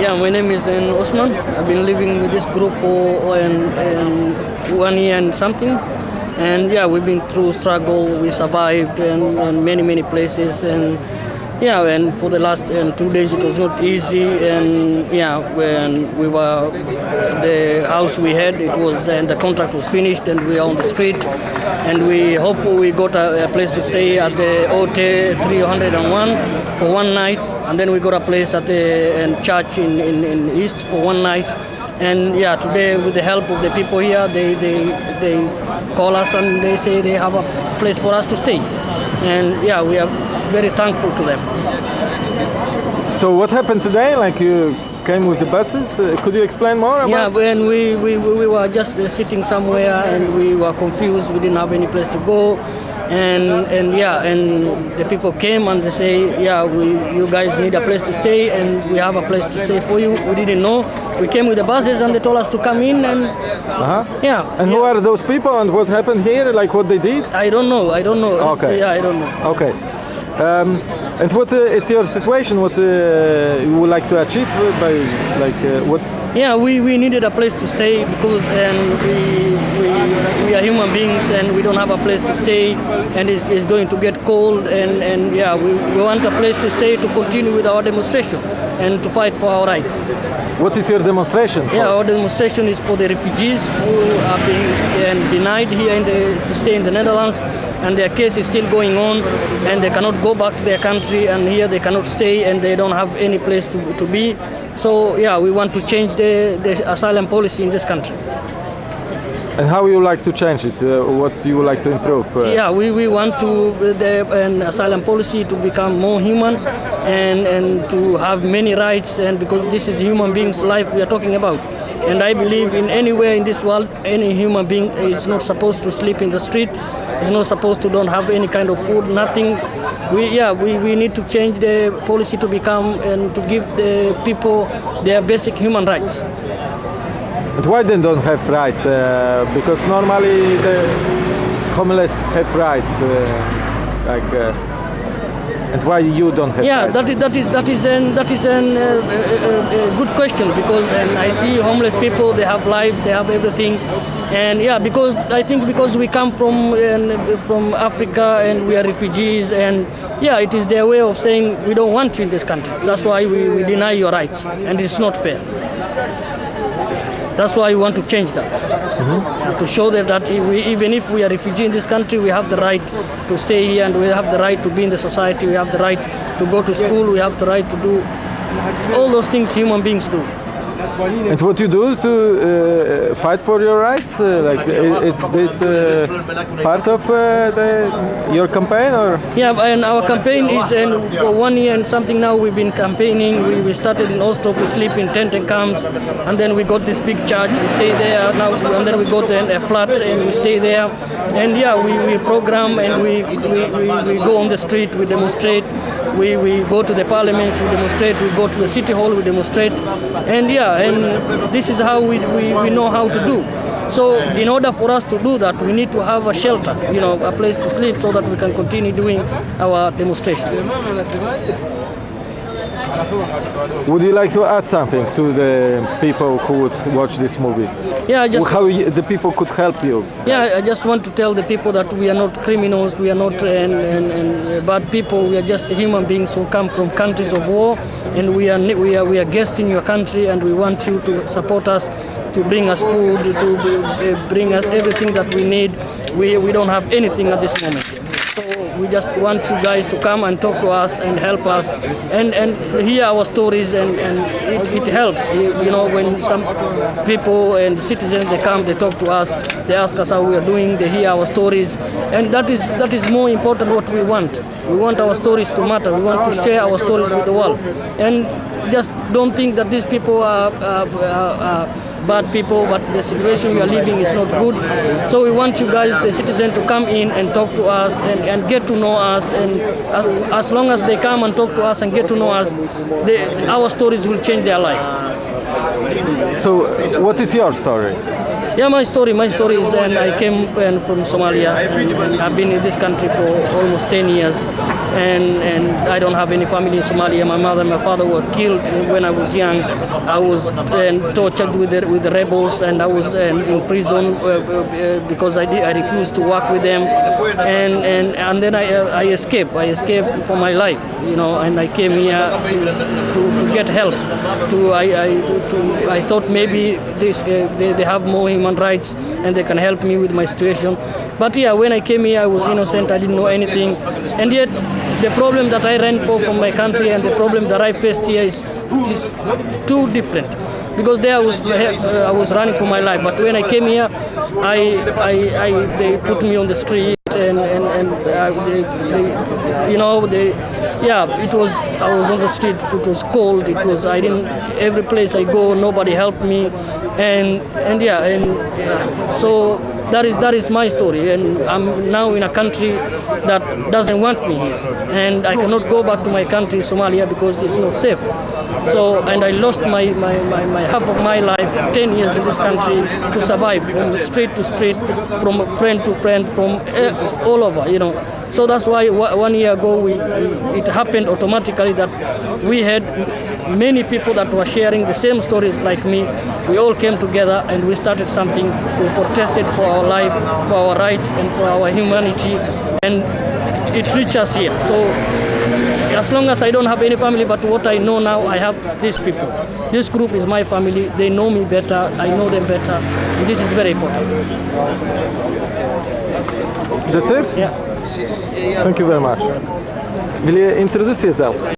Yeah, my name is uh, Osman. I've been living with this group for uh, one year and something. And yeah, we've been through struggle. We survived and, and many, many places. And yeah, and for the last um, two days it was not easy. And yeah, when we were the house we had, it was and the contract was finished, and we are on the street. And we hope we got a, a place to stay at the OT 301 for one night, and then we got a place at the church in, in, in East for one night. And yeah, today with the help of the people here, they, they, they call us and they say they have a place for us to stay. And yeah, we are very thankful to them. So what happened today? Like you came with the buses? Uh, could you explain more about Yeah, when we, we, we were just uh, sitting somewhere and we were confused, we didn't have any place to go. And, and yeah, and the people came and they say, yeah, we, you guys need a place to stay and we have a place to stay for you. We didn't know. We came with the buses and they told us to come in and Uh-huh. yeah. And who are those people and what happened here? Like what they did? I don't know. I don't know. Okay. Yeah, I don't know. Okay. Um, and what uh, it's your situation? What uh, you would like to achieve by like uh, what? Yeah, we, we needed a place to stay because and we, we, we are human beings and we don't have a place to stay and it's, it's going to get cold and, and yeah, we, we want a place to stay to continue with our demonstration and to fight for our rights. What is your demonstration? for? Yeah, our demonstration is for the refugees who are being denied here in the, to stay in the Netherlands and their case is still going on and they cannot go back to their country and here they cannot stay and they don't have any place to, to be. So yeah, we want to change the, the asylum policy in this country. And how you like to change it? Uh, what you would like to improve? Uh, Yeah, we, we want to uh, the an asylum policy to become more human and, and to have many rights and because this is human beings' life we are talking about. And I believe in anywhere in this world, any human being is not supposed to sleep in the street, is not supposed to don't have any kind of food, nothing. We yeah, we, we need to change the policy to become and to give the people their basic human rights. And why they don't have rights? Uh, because normally the homeless have rights. Uh, like, uh, and why you don't have Yeah, rights? that is that is that is an that is an uh, uh, uh, good question because and I see homeless people they have life they have everything, and yeah because I think because we come from uh, from Africa and we are refugees and yeah it is their way of saying we don't want you in this country. That's why we, we deny your rights and it's not fair. That's why we want to change that. Yeah, to show them that we, even if we are refugee in this country, we have the right to stay here and we have the right to be in the society, we have the right to go to school, we have the right to do all those things human beings do. And what you do to uh, fight for your rights? Uh, like, is, is this uh, part of uh, the, your campaign or? Yeah, and our campaign is and for one year and something now we've been campaigning. We, we started in Osdorp, we sleep in tent and camps, and then we got this big church, we stay there now, and then we got a, a flat and we stay there. And yeah, we, we program and we, we, we, we go on the street, we demonstrate, we, we go to the parliaments, we demonstrate, we go to the city hall, we demonstrate. And yeah, and this is how we, we, we know how to do. So in order for us to do that, we need to have a shelter, you know, a place to sleep so that we can continue doing our demonstration. Would you like to add something to the people who would watch this movie? Yeah, I just How you, the people could help you? Yeah, I just want to tell the people that we are not criminals, we are not uh, and, and, and bad people. We are just human beings who come from countries of war, and we are we are we are guests in your country, and we want you to support us, to bring us food, to uh, bring us everything that we need. We we don't have anything at this moment. We just want you guys to come and talk to us and help us and, and hear our stories and, and it, it helps. You you know, when some people and citizens, they come, they talk to us, they ask us how we are doing, they hear our stories. And that is, that is more important what we want. We want our stories to matter. We want to share our stories with the world. And just don't think that these people are, are, are, are bad people, but the situation we are living is not good. So we want you guys, the citizens, to come in and talk to us and, and get to know us. And as, as long as they come and talk to us and get to know us, they, our stories will change their life. So, what is your story? Yeah, my story, my story is, and I came uh, from Somalia, and, and I've been in this country for almost 10 years. and, and I don't have any family in Somalia. My mother and my father were killed when I was young. I was um, tortured with the, with the rebels, and I was um, in prison uh, uh, because I, did, I refused to work with them, and and, and then I, I escaped. I escaped for my life, you know, and I came here to, to, to get help. To I, I to, to, I thought maybe this uh, they, they have more human rights and they can help me with my situation. But yeah, when I came here, I was innocent. I didn't know anything, and yet the problem that I ran for from my country and the problem that I faced here is, is too different. Because there I was, uh, I was running for my life, but when I came here, I, I, I, they put me on the street and, and, and uh, they, they, you know, they, yeah, it was, I was on the street, it was cold, it was, I didn't, every place I go, nobody helped me, and, and yeah, and so that is that is my story. And i'm now in a country that doesn't want me here. And i cannot go back to my country somalia because it's not safe. So and i lost my, my, my, my half of my life 10 years in this country to survive from street to street from friend to friend from uh, all over you know. So that's why one year ago we, we, it happened automatically that we had many people that were sharing the same stories like me. We all came together and we started something. We protested for our life, for our rights, and for our humanity, and it reached us here. So as long as I don't have any family, but what I know now, I have these people. This group is my family. They know me better. I know them better. And this is very important. That's it? Yeah. Thank you very much. Will you introduce yourself?